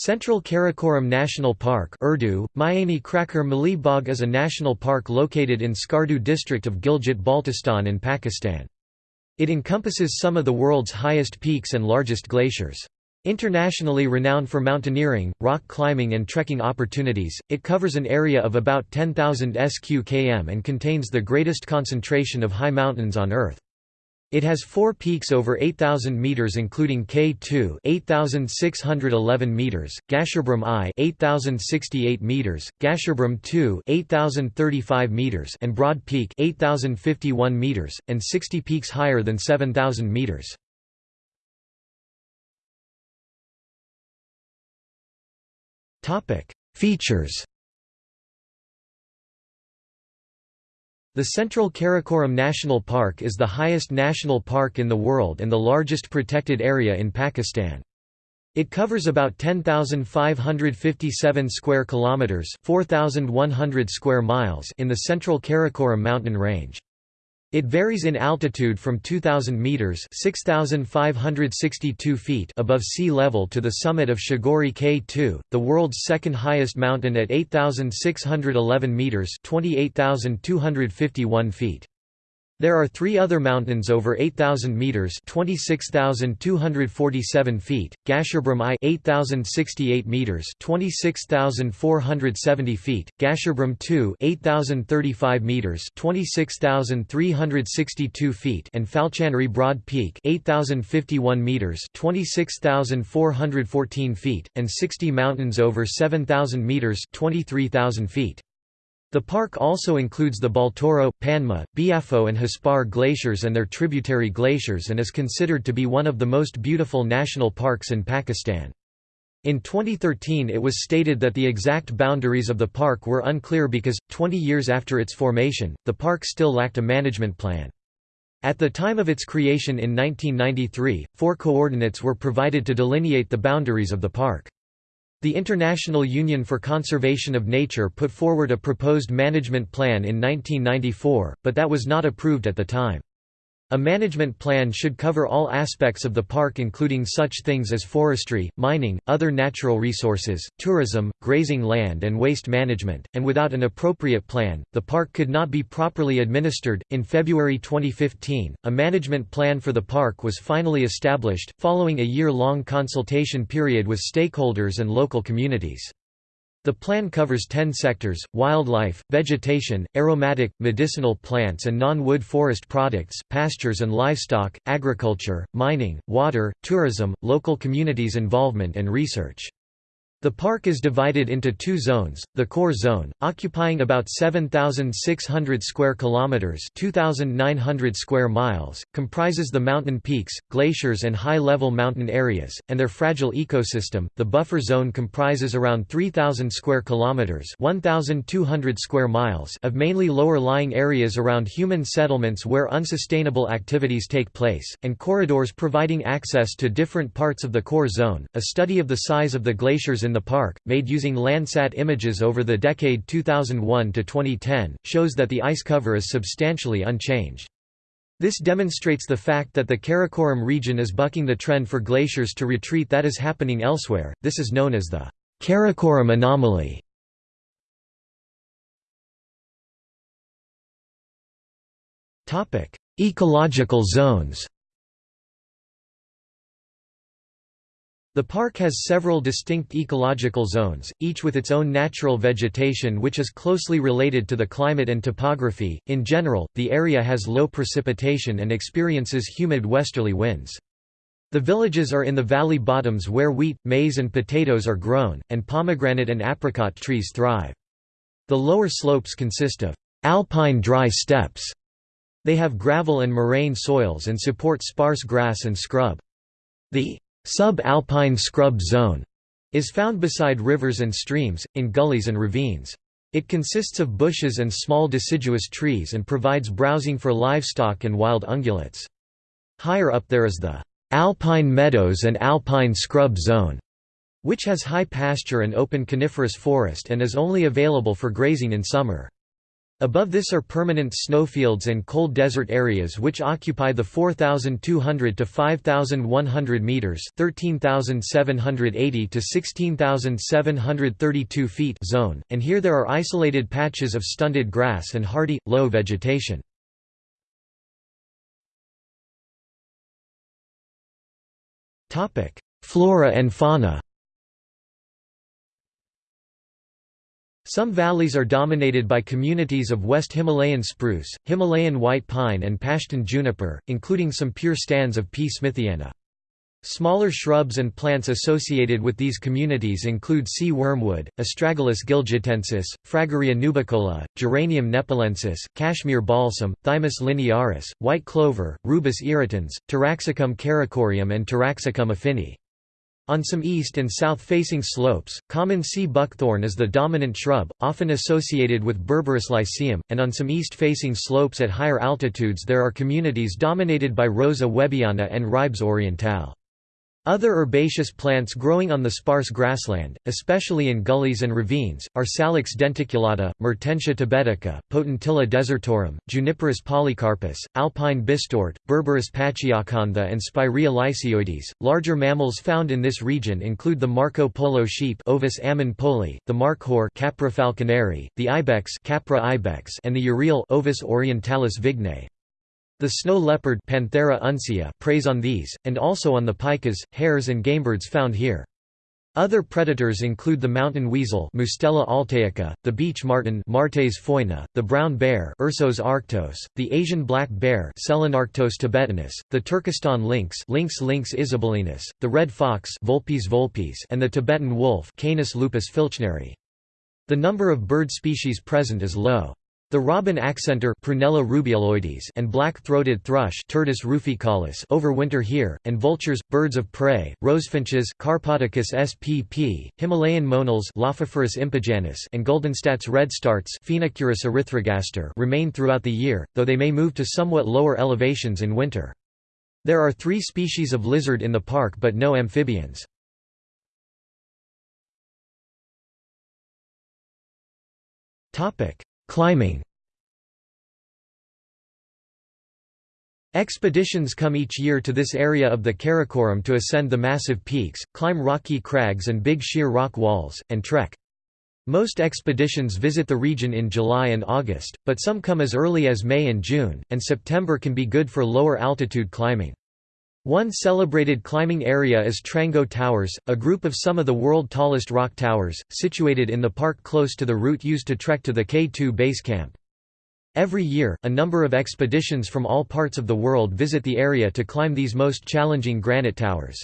Central Karakoram National Park Urdu, Mayani Krakar Mali Bagh is a national park located in Skardu district of Gilgit-Baltistan in Pakistan. It encompasses some of the world's highest peaks and largest glaciers. Internationally renowned for mountaineering, rock climbing and trekking opportunities, it covers an area of about 10,000 sq km and contains the greatest concentration of high mountains on Earth. It has four peaks over 8,000 meters including K2 8,611 meters, Gasherbrum I 8,068 meters, Gasherbrum II 8,035 meters and Broad Peak 8,051 meters, and 60 peaks higher than 7,000 meters. Features The Central Karakoram National Park is the highest national park in the world and the largest protected area in Pakistan. It covers about 10,557 square kilometers, 4,100 square miles in the Central Karakoram mountain range. It varies in altitude from 2,000 meters (6,562 feet) above sea level to the summit of Chhogori K2, the world's second highest mountain at 8,611 meters (28,251 feet). There are three other mountains over 8,000 metres 26,247 feet, Gasherbrum I 8,068 metres 26,470 feet, Gasherbrum II 8,035 metres 26,362 feet and Falchanri Broad Peak 8,051 metres 26,414 feet, and 60 mountains over 7,000 metres 23,000 feet. The park also includes the Baltoro, Panmah, Biafo and Hispar glaciers and their tributary glaciers and is considered to be one of the most beautiful national parks in Pakistan. In 2013 it was stated that the exact boundaries of the park were unclear because, 20 years after its formation, the park still lacked a management plan. At the time of its creation in 1993, four coordinates were provided to delineate the boundaries of the park. The International Union for Conservation of Nature put forward a proposed management plan in 1994, but that was not approved at the time. A management plan should cover all aspects of the park including such things as forestry, mining, other natural resources, tourism, grazing land and waste management, and without an appropriate plan, the park could not be properly administered. In February 2015, a management plan for the park was finally established, following a year-long consultation period with stakeholders and local communities. The plan covers 10 sectors, wildlife, vegetation, aromatic, medicinal plants and non-wood forest products, pastures and livestock, agriculture, mining, water, tourism, local communities involvement and research. The park is divided into two zones. The core zone, occupying about 7600 square kilometers, 2900 square miles, comprises the mountain peaks, glaciers and high-level mountain areas and their fragile ecosystem. The buffer zone comprises around 3000 square kilometers, 1200 square miles of mainly lower-lying areas around human settlements where unsustainable activities take place and corridors providing access to different parts of the core zone. A study of the size of the glaciers in the park, made using Landsat images over the decade 2001 to 2010, shows that the ice cover is substantially unchanged. This demonstrates the fact that the Karakoram region is bucking the trend for glaciers to retreat that is happening elsewhere. This is known as the Karakoram anomaly. Topic: Ecological zones. The park has several distinct ecological zones, each with its own natural vegetation which is closely related to the climate and topography. In general, the area has low precipitation and experiences humid westerly winds. The villages are in the valley bottoms where wheat, maize and potatoes are grown, and pomegranate and apricot trees thrive. The lower slopes consist of alpine dry steppes. They have gravel and moraine soils and support sparse grass and scrub. The Sub-alpine scrub zone is found beside rivers and streams, in gullies and ravines. It consists of bushes and small deciduous trees and provides browsing for livestock and wild ungulates. Higher up there is the alpine meadows and alpine scrub zone, which has high pasture and open coniferous forest and is only available for grazing in summer. Above this are permanent snowfields and cold desert areas which occupy the 4,200 to 5,100 meters (13,780 to 16,732 feet) zone, and here there are isolated patches of stunted grass and hardy, low vegetation. Topic: Flora and fauna. Some valleys are dominated by communities of West Himalayan spruce, Himalayan white pine and Pashtun juniper, including some pure stands of P. smithiana. Smaller shrubs and plants associated with these communities include sea wormwood, Astragalus gilgitensis, Fragaria nubicola, Geranium nepalensis, Kashmir balsam, Thymus linearis, white clover, Rubus irritans, Taraxacum caricorium and Taraxacum affini. On some east and south-facing slopes, common sea buckthorn is the dominant shrub, often associated with Berberis lycium, and on some east-facing slopes at higher altitudes there are communities dominated by Rosa webbiana and Ribes orientale. Other herbaceous plants growing on the sparse grassland, especially in gullies and ravines, are Salix denticulata, Mertensia tibetica, Potentilla desertorum, Juniperus polycarpus, Alpine bistort, Berberis pachyacantha and Spirea lysioides. Larger mammals found in this region include the Marco Polo sheep Ovis ammon-poli, the markhor Capra falconeri, the ibex Capra ibex and the urial Ovis orientalis vignae. The snow leopard Panthera uncia preys on these, and also on the pikas, hares and gamebirds found here. Other predators include the mountain weasel Mustela altaica, the beech marten Martes foina, the brown bear Ursus arctos, the Asian black bear Selenarctos tibetanus, the Turkestan lynx Lynx lynx isabellinus, the red fox Vulpes vulpes and the Tibetan wolf Canis lupus filchneri. The number of bird species present is low. The robin accentor Prunella rubeoloides and black-throated thrush Turdus ruficollis overwinter here, and vultures, birds of prey, rosefinches Carpodacus spp, Himalayan monals Lophophorus impejanus and Guldenstadt's redstarts Phoenicurus erythrogaster remain throughout the year, though they may move to somewhat lower elevations in winter. There are three species of lizard in the park but no amphibians. Topic Climbing Expeditions come each year to this area of the Karakoram to ascend the massive peaks, climb rocky crags and big sheer rock walls, and trek. Most expeditions visit the region in July and August, but some come as early as May and June, and September can be good for lower altitude climbing. One celebrated climbing area is Trango Towers, a group of some of the world tallest rock towers, situated in the park close to the route used to trek to the K2 base camp. Every year, a number of expeditions from all parts of the world visit the area to climb these most challenging granite towers.